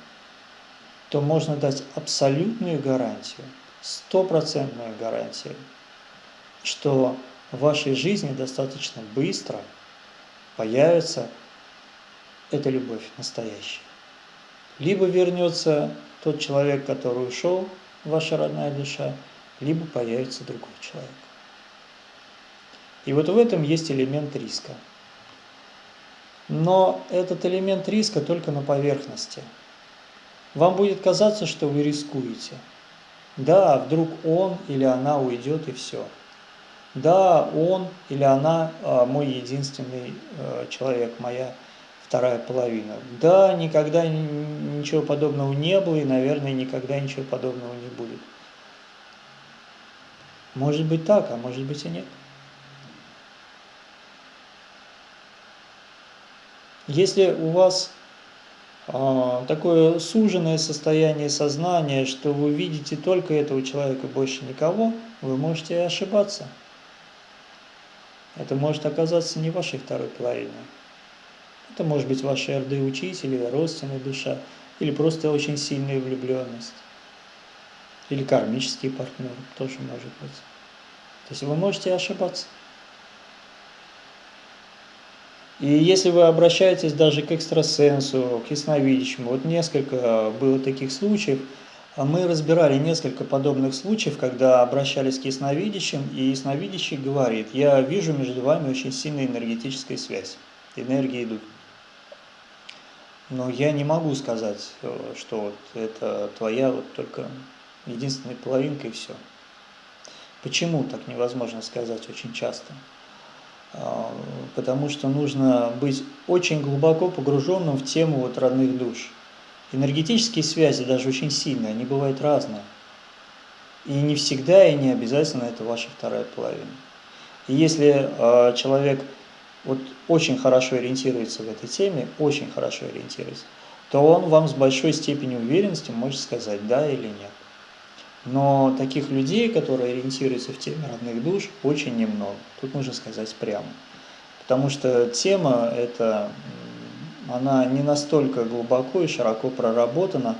то можно дать абсолютную гарантию, стопроцентную гарантию, что в вашей жизни достаточно быстро появится эта любовь настоящая. Либо вернется тот человек, который ушел, ваша родная душа, либо появится другой человек. И вот в этом есть элемент риска. Но этот элемент риска только на поверхности. Вам будет казаться, что вы рискуете. Да, вдруг он или она уйдет и все. Да, он или она а, мой единственный а, человек, моя вторая половина. Да, никогда ничего подобного не было и, наверное, никогда ничего подобного не будет. Может быть так, а может быть и нет. Если у вас э, такое суженное состояние сознания, что вы видите только этого человека, больше никого, вы можете ошибаться. Это может оказаться не вашей второй половиной. Это может быть ваша РД-учитель или родственная душа, или просто очень сильная влюбленность, или кармический партнер тоже может быть. То есть вы можете ошибаться. И если вы обращаетесь даже к экстрасенсу, к ясновидящему, вот несколько было таких случаев, а мы разбирали несколько подобных случаев, когда обращались к ясновидящим, и ясновидящий говорит, я вижу между вами очень сильная энергетическая связь, энергии идут. Но я не могу сказать, э, что вот это твоя вот только единственная половинка и все. Почему так невозможно сказать очень часто? А, потому что нужно быть очень глубоко погруженным в тему вот родных душ. Энергетические связи даже очень сильные, они бывают разные. И не всегда и не обязательно это ваша вторая половина. И если э, человек вот очень хорошо ориентируется в этой теме, очень хорошо ориентируется, то он вам с большой степенью уверенности может сказать да или нет. Но таких людей, которые ориентируются в теме родных душ, очень немного. Тут нужно сказать прямо. Потому что тема эта, она не настолько глубоко и широко проработана,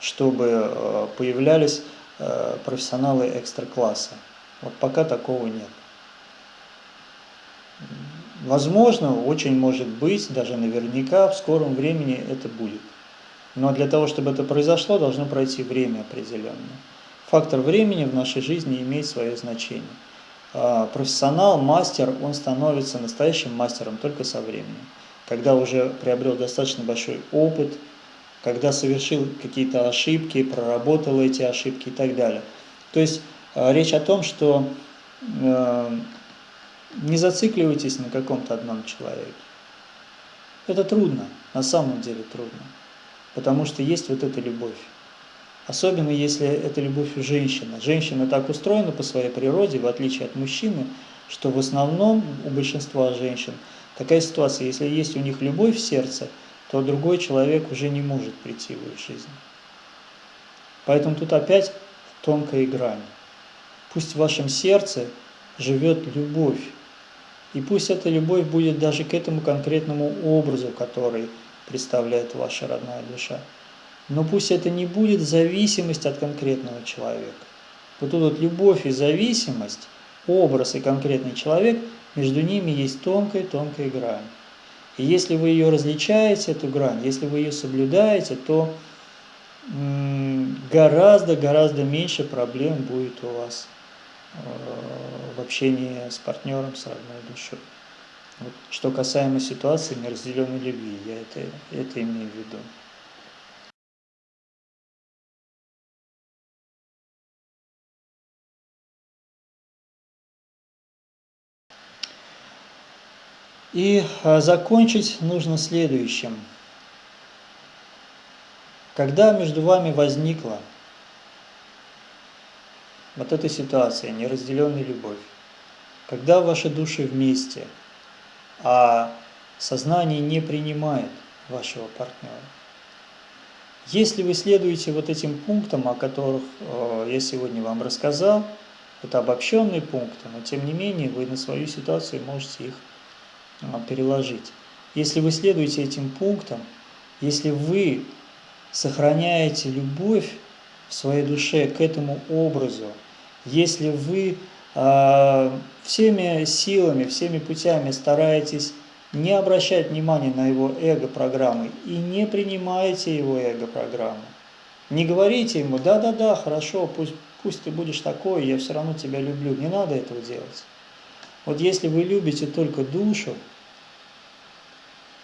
чтобы э, появлялись э, профессионалы экстра-класса. Вот пока такого нет. Возможно, очень может быть, даже наверняка в скором времени это будет. Но для того, чтобы это произошло, должно пройти время определенное. Фактор времени в нашей жизни имеет свое значение. А, профессионал, мастер, он становится настоящим мастером только со временем. Когда уже приобрел достаточно большой опыт, когда совершил какие-то ошибки, проработал эти ошибки и так далее. То есть а, речь о том, что э, не зацикливайтесь на каком-то одном человеке. Это трудно, на самом деле трудно, потому что есть вот эта любовь. Особенно если это любовь у женщины. Женщина так устроена по своей природе, в отличие от мужчины, что в основном у большинства женщин такая ситуация, если есть у них любовь в сердце, то другой человек уже не может прийти в их жизнь. Поэтому тут опять тонкая грань. Пусть в вашем сердце живет любовь, и пусть эта любовь будет даже к этому конкретному образу, который представляет ваша родная душа. Но пусть это не будет зависимость от конкретного человека. Вот тут вот любовь и зависимость, образ и конкретный человек, между ними есть тонкая-тонкая грань. И если вы ее различаете, эту грань, если вы ее соблюдаете, то гораздо-гораздо меньше проблем будет у вас э, в общении с партнером, с родной душой. Вот, что касаемо ситуации неразделенной любви, я это, это имею в виду. И а, закончить нужно следующим. Когда между вами возникла вот эта ситуация, неразделенная любовь, когда ваши души вместе, а сознание не принимает вашего партнера, если вы следуете вот этим пунктам, о которых э, я сегодня вам рассказал, это обобщенные пункты, но тем не менее вы на свою ситуацию можете их переложить. Если вы следуете этим пунктам, если вы сохраняете любовь в своей душе к этому образу, если вы э, всеми силами, всеми путями стараетесь не обращать внимания на его эго-программы и не принимаете его эго-программы, Не говорите ему, да-да-да, хорошо, пусть, пусть ты будешь такой, я все равно тебя люблю. Не надо этого делать. Вот если вы любите только душу,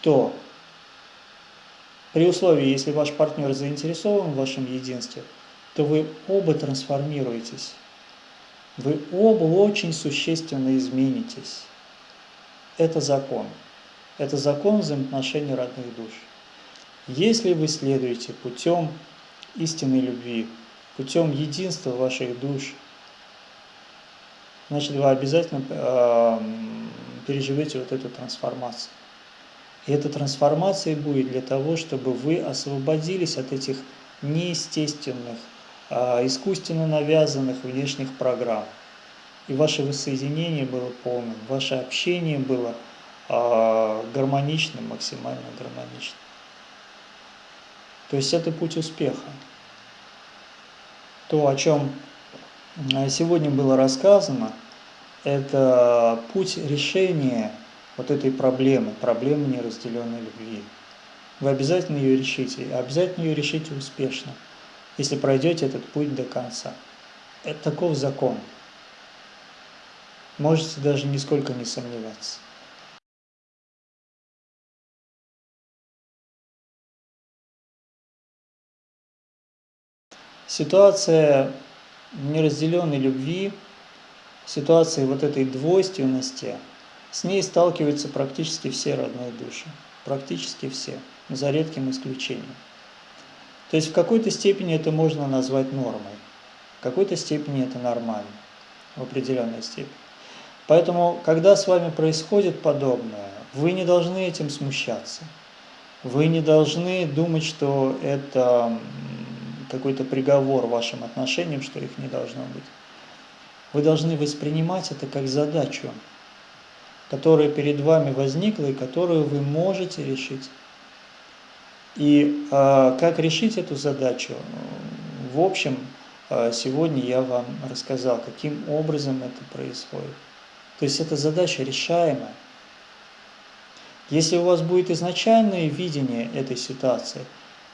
то при условии, если ваш партнер заинтересован в вашем единстве, то вы оба трансформируетесь. Вы оба очень существенно изменитесь. Это закон. Это закон взаимоотношений родных душ. Если вы следуете путем истинной любви, путем единства ваших душ, значит, вы обязательно э, переживете вот эту трансформацию. И эта трансформация будет для того, чтобы вы освободились от этих неестественных, э, искусственно навязанных внешних программ. И ваше воссоединение было полным, ваше общение было э, гармоничным, максимально гармоничным. То есть это путь успеха. То, о чем э, сегодня было рассказано, это путь решения вот этой проблемы, проблемы неразделенной любви. Вы обязательно ее решите, обязательно ее решите успешно, если пройдете этот путь до конца. Это таков закон. Можете даже нисколько не сомневаться. Ситуация неразделенной любви, ситуация вот этой двойственности, с ней сталкиваются практически все родные души. Практически все, за редким исключением. То есть в какой-то степени это можно назвать нормой, в какой-то степени это нормально, в определенной степени. Поэтому, когда с вами происходит подобное, вы не должны этим смущаться. Вы не должны думать, что это какой-то приговор вашим отношениям, что их не должно быть. Вы должны воспринимать это как задачу, которая перед вами возникла и которую вы можете решить. И э, как решить эту задачу? В общем, э, сегодня я вам рассказал, каким образом это происходит. То есть эта задача решаемая. Если у вас будет изначальное видение этой ситуации –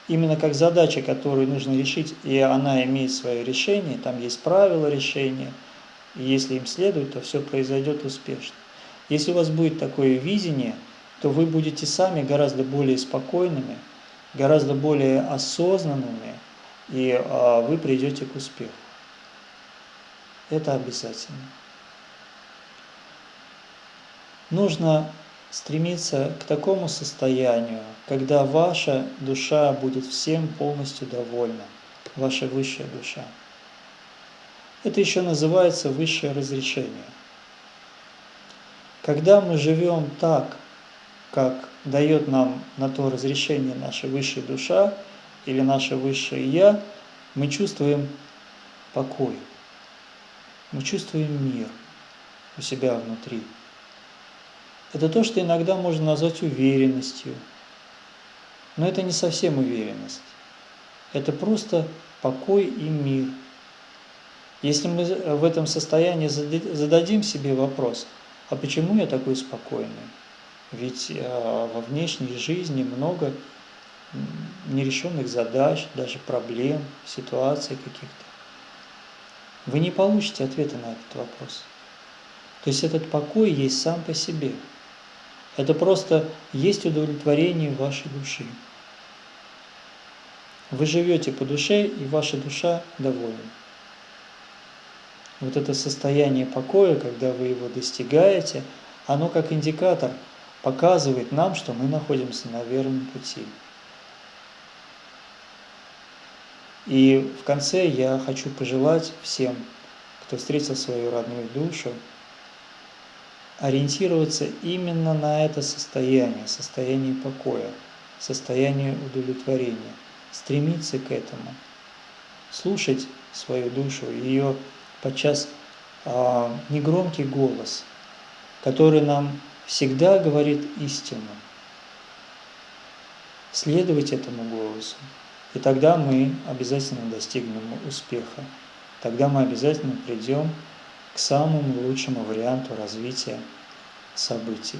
именно как задача, которую нужно решить, и она имеет свое решение, там есть правила решения, и если им следует, то все произойдет успешно. Если у вас будет такое видение, то вы будете сами гораздо более спокойными, гораздо более осознанными, и а, вы придете к успеху. Это обязательно. Нужно стремиться к такому состоянию, когда ваша душа будет всем полностью довольна, ваша высшая душа. Это еще называется высшее разрешение. Когда мы живем так, как дает нам на то разрешение наша высшая душа или наше высшее Я, мы чувствуем покой, мы чувствуем мир у себя внутри это то, что иногда можно назвать уверенностью. Но это не совсем уверенность. Это просто покой и мир. Если мы в этом состоянии зададим себе вопрос, а почему я такой спокойный? Ведь э, во внешней жизни много нерешенных задач, даже проблем, ситуаций каких-то. Вы не получите ответа на этот вопрос. То есть этот покой есть сам по себе – это просто есть удовлетворение вашей души. Вы живете по душе, и ваша душа довольна. Вот это состояние покоя, когда вы его достигаете, оно как индикатор показывает нам, что мы находимся на верном пути. И в конце я хочу пожелать всем, кто встретил свою родную душу, ориентироваться именно на это состояние, состояние покоя, состояние удовлетворения, стремиться к этому, слушать свою душу, ее подчас э, негромкий голос, который нам всегда говорит истину, следовать этому голосу, и тогда мы обязательно достигнем успеха, тогда мы обязательно придем к самому лучшему варианту развития событий.